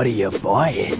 what are you buying?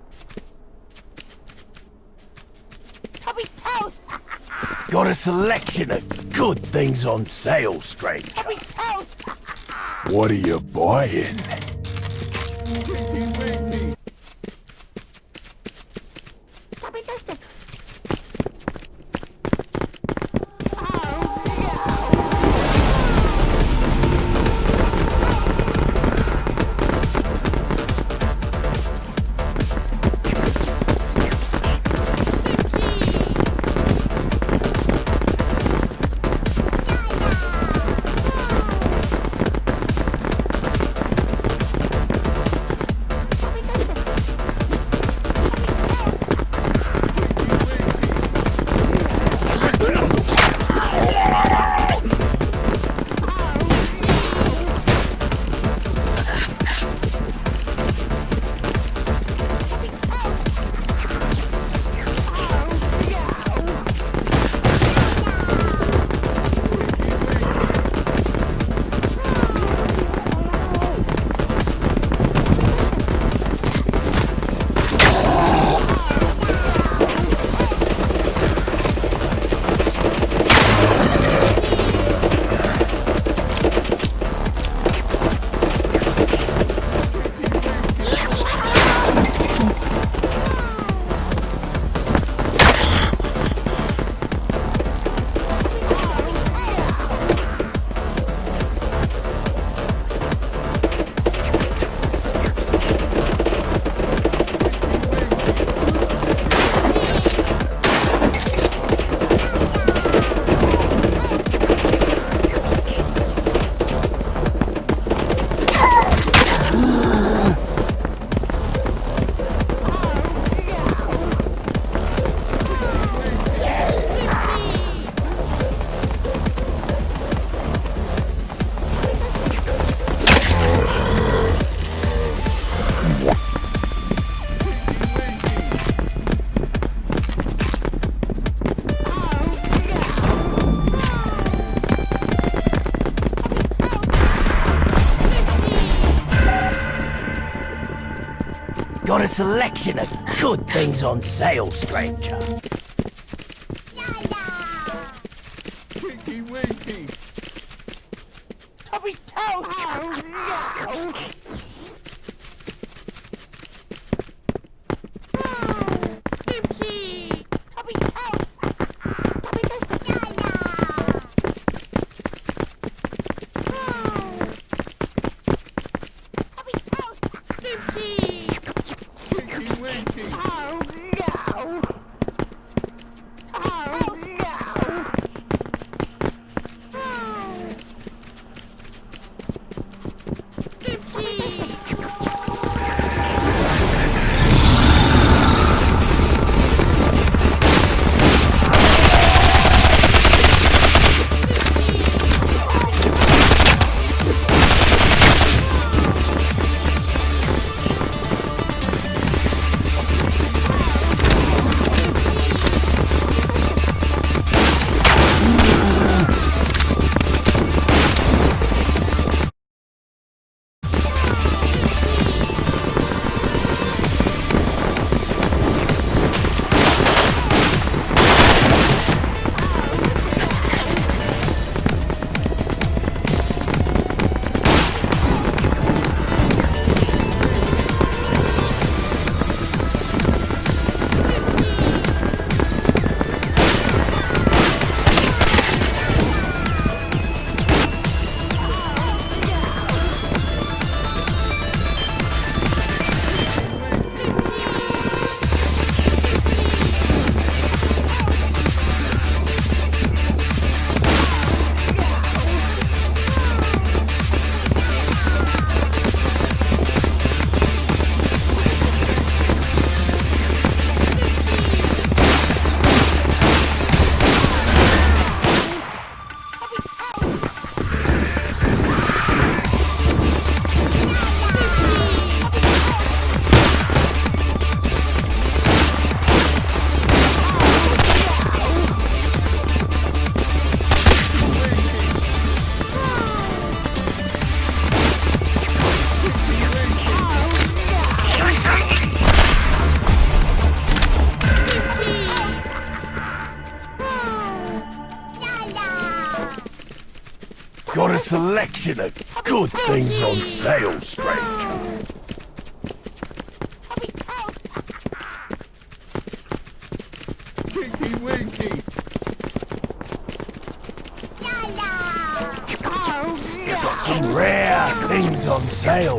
Got a selection of good things on sale, stranger. What are you buying? Got a selection of good things on sale, stranger. Selection of good things on sale, stranger. Tubby toast! Tinky Winky. Oh no! Some rare things on sale,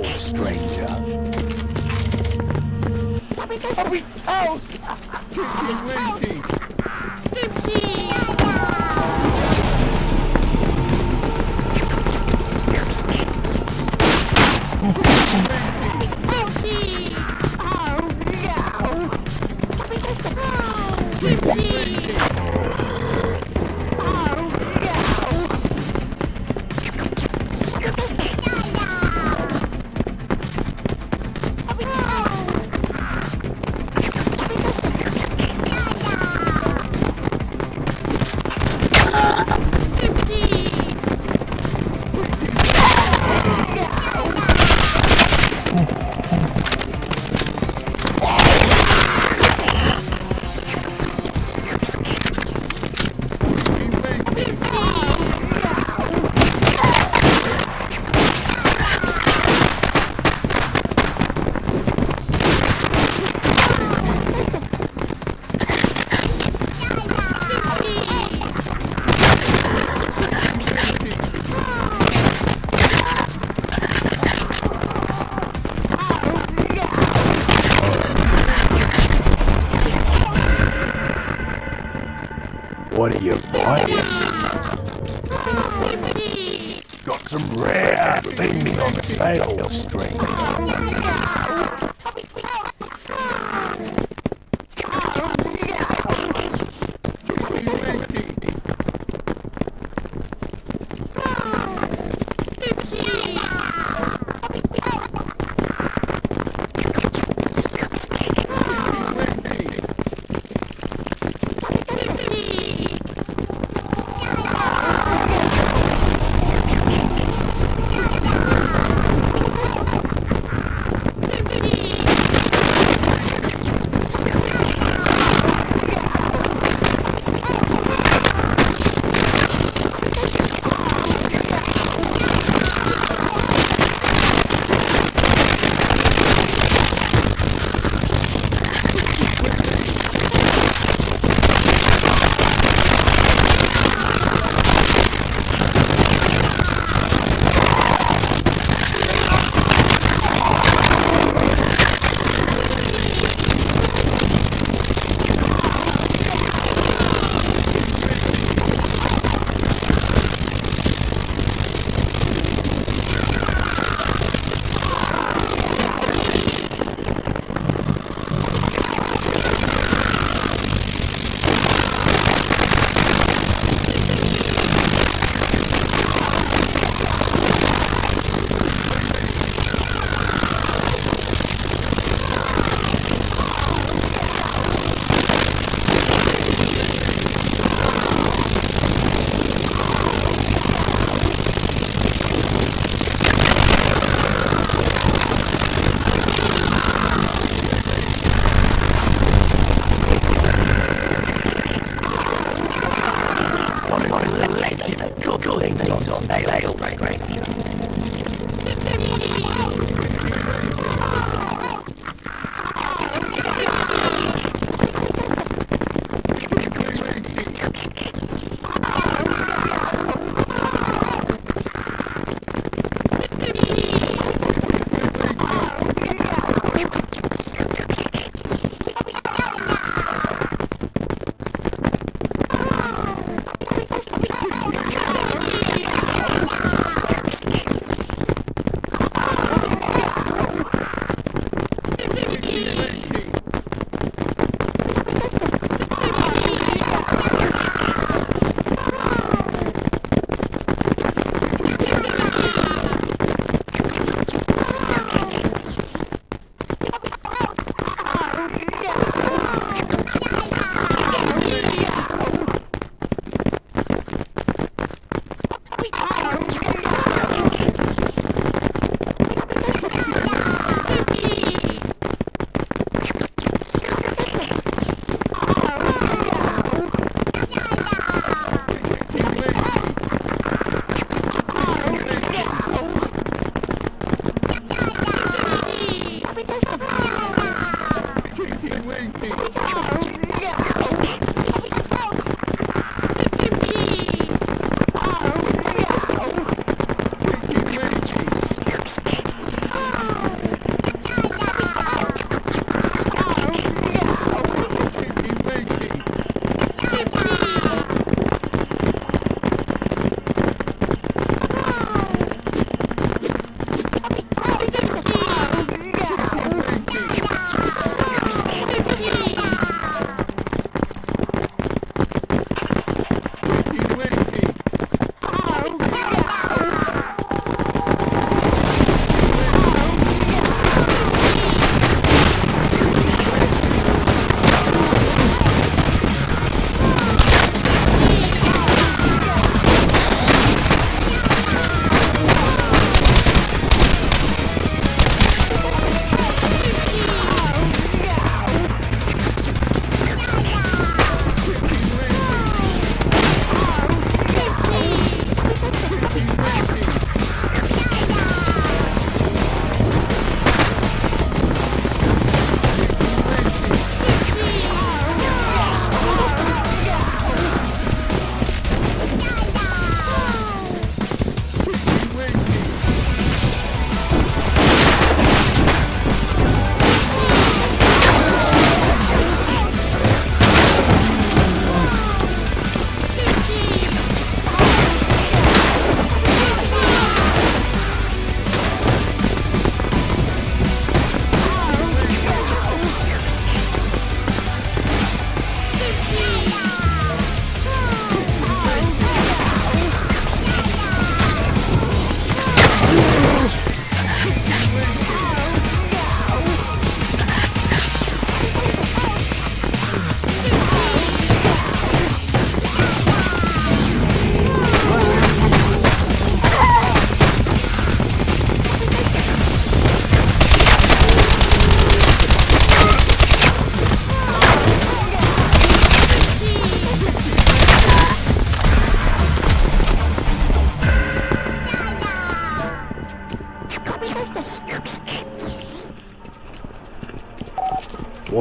Got some rare things on sale, stranger.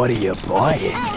What are you buying?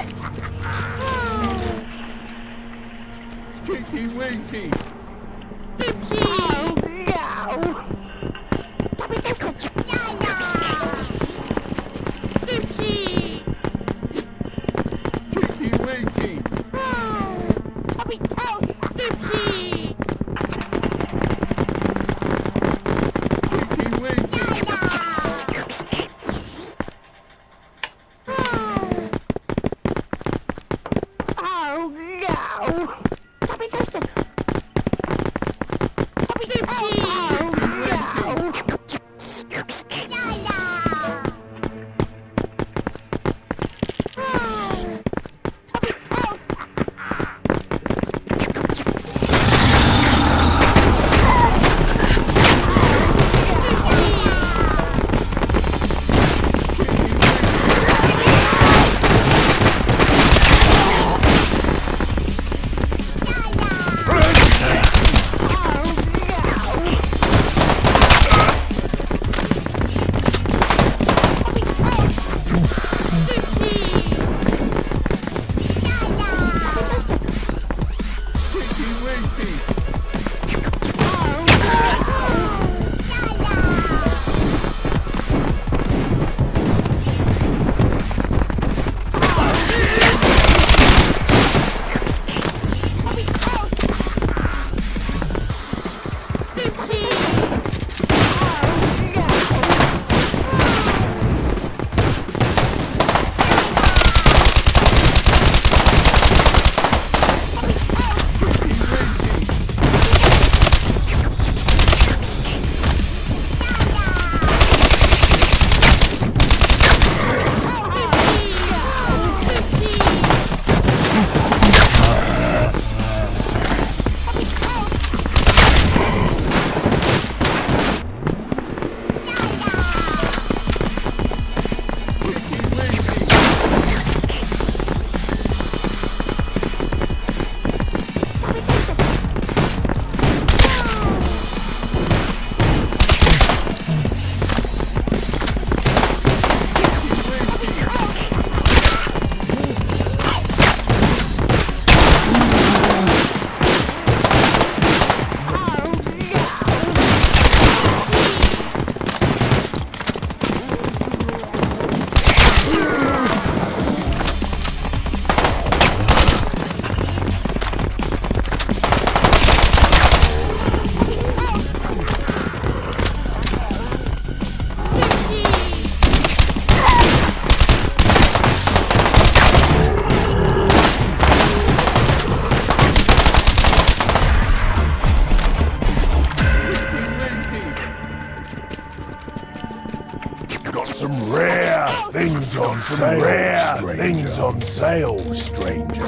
Sale. Rare things on sale, stranger.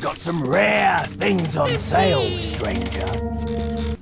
Got some rare things on sale, stranger.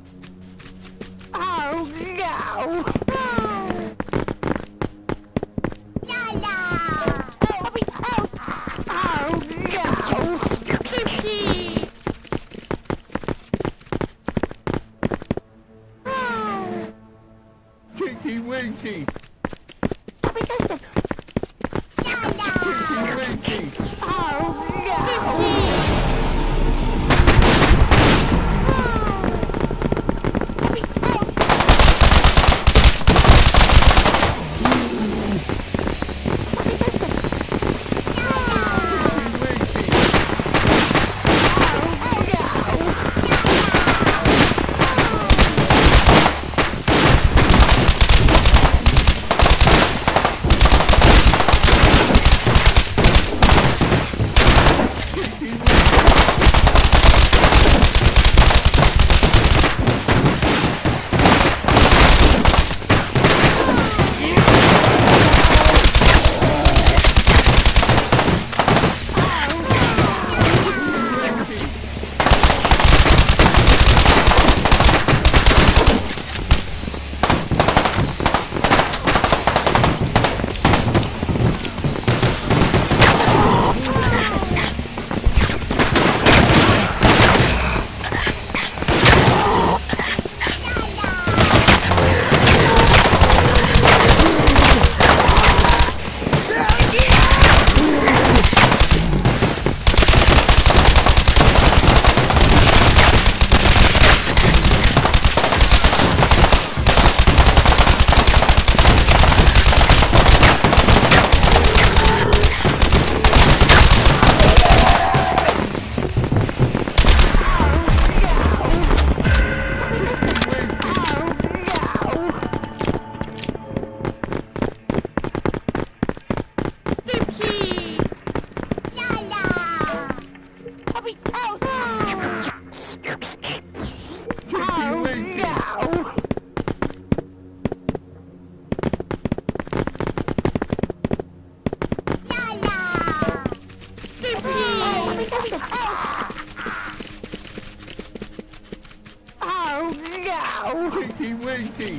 No! Tinky Winky.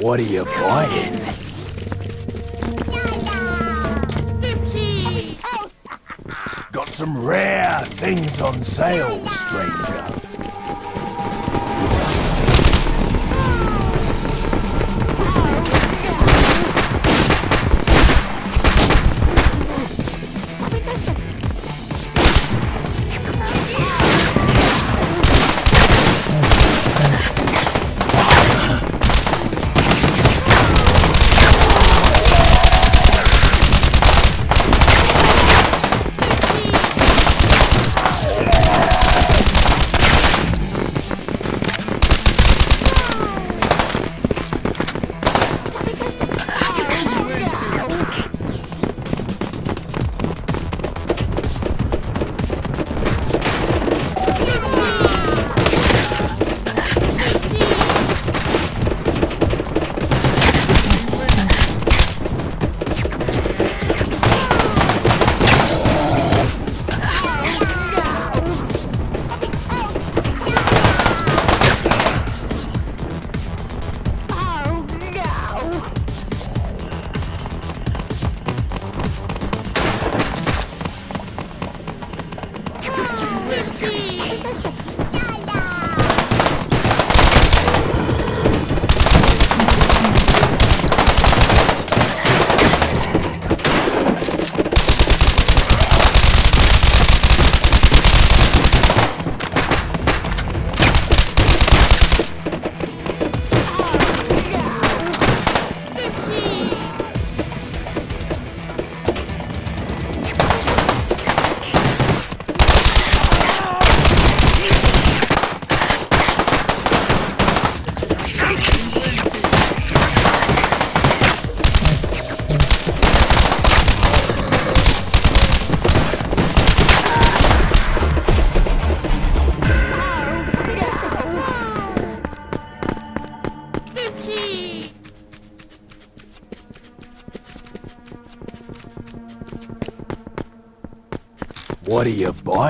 What are you buying? Got some rare things on sale, stranger.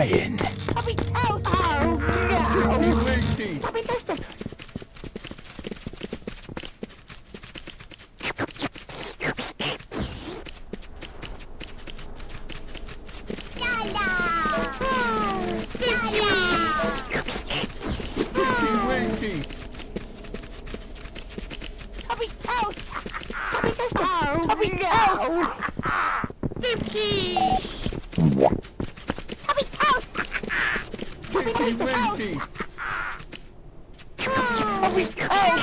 You buying? Chubby toast. Oh, no. Winky. Chubby toast. Winky. Chubby toast. Chubby toast. Oh, Chubby toast. Dipsy. Chubby toast. Chubby Winky. toast. Winky. Chubby toast.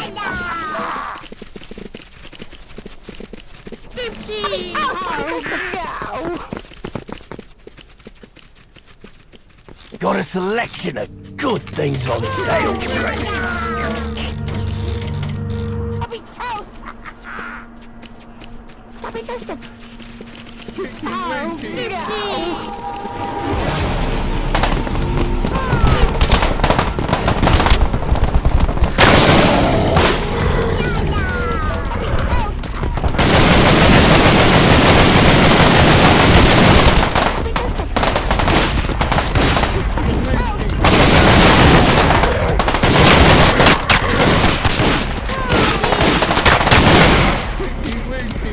Dipsy. Oh, no. Got a selection of good things on sale, stranger. Chubby toast. Chubby toast. Winky. no. Winky. Got a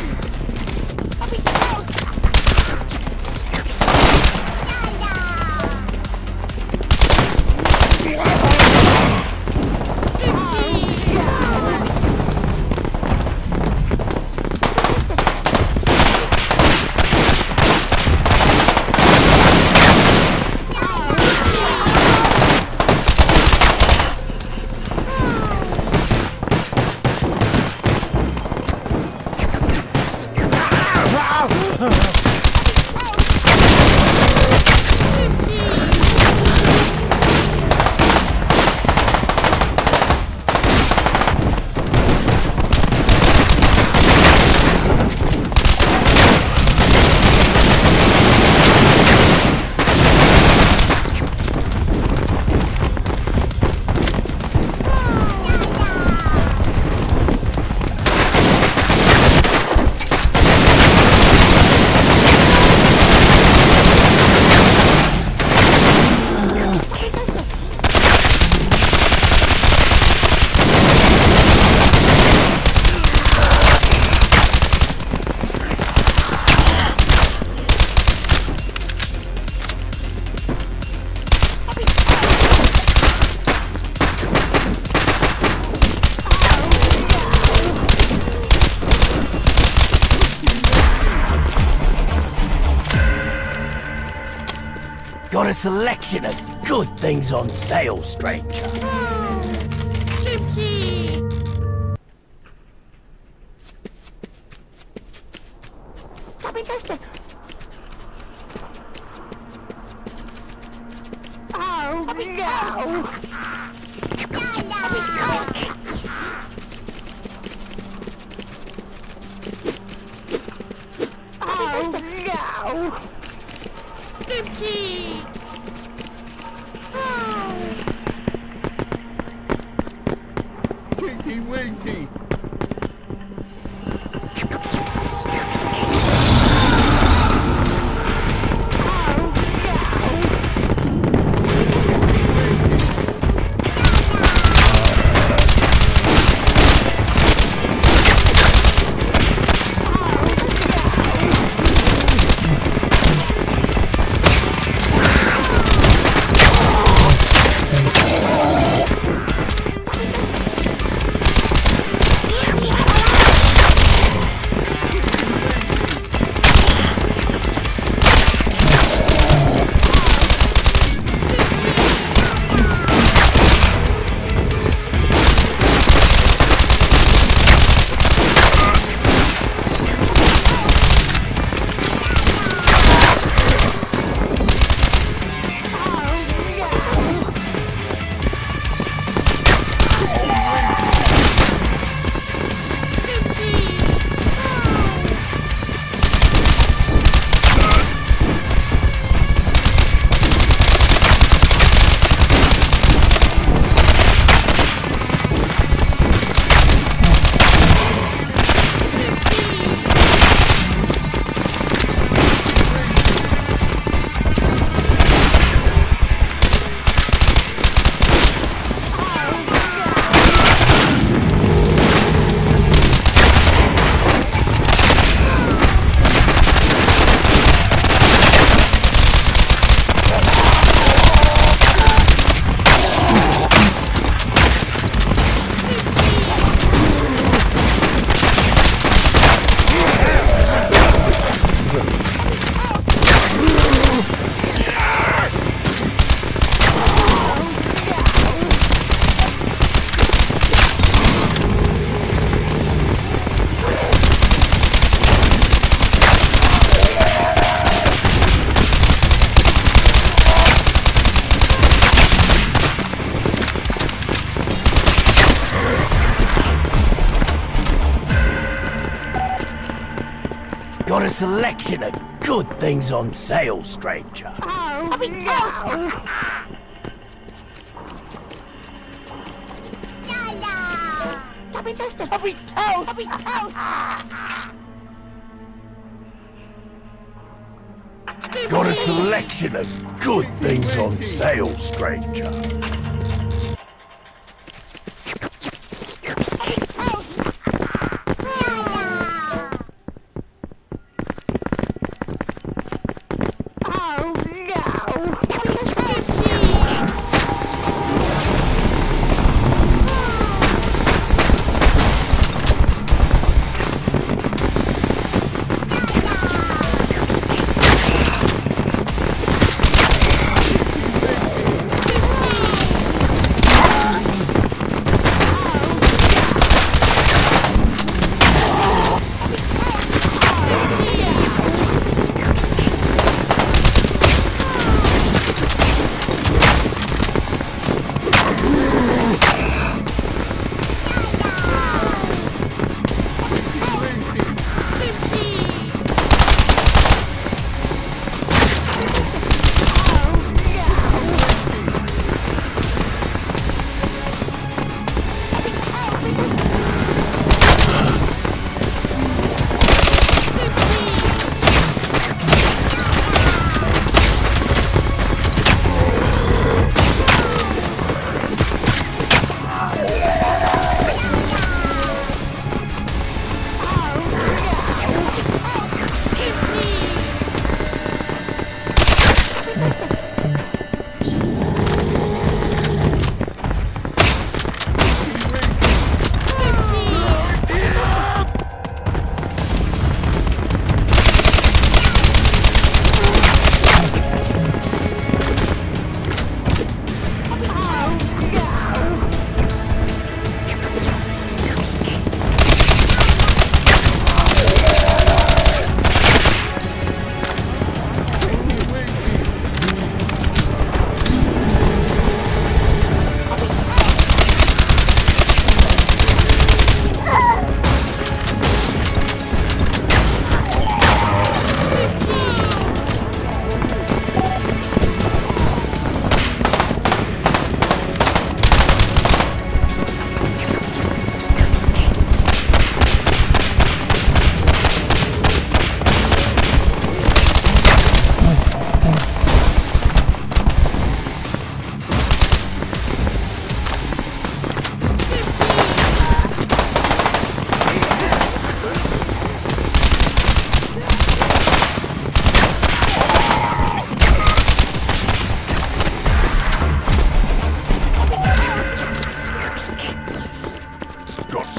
selection of good things on sale, stranger. A selection of good things on sale, stranger. Oh, no. Stop it, Chester. Toast. Stop it, toast. Got a selection of good things on sale, stranger.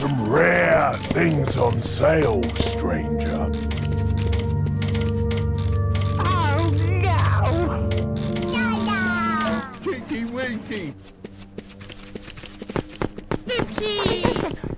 Some rare things on sale, stranger. Oh, no. Tinky Winky. Tinky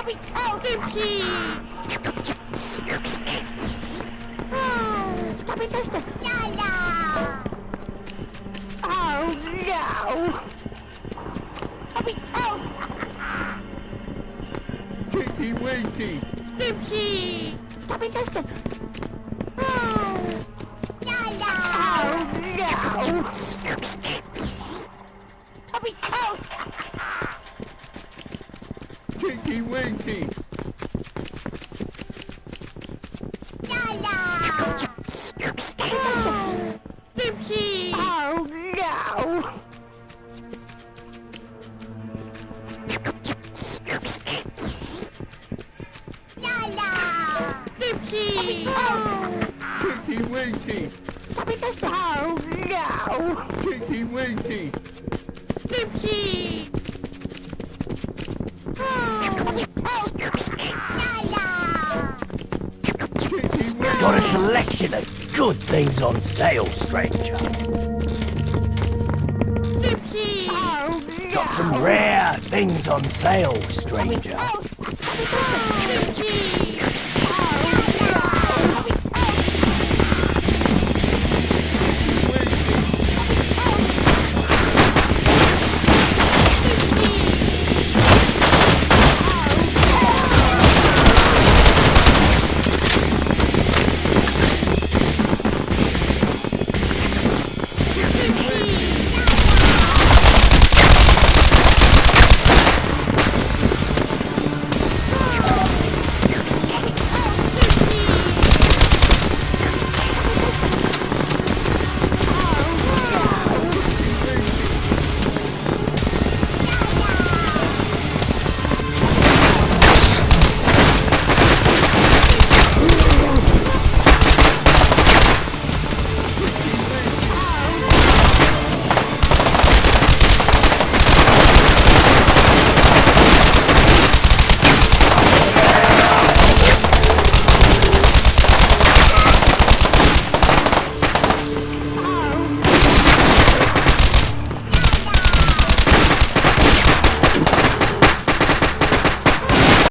Kapital Kimchi! Oh, stop it, Lester! La la! Oh no! Kapitals! Tinky Winky! Kimchi! Stop it, sale, stranger.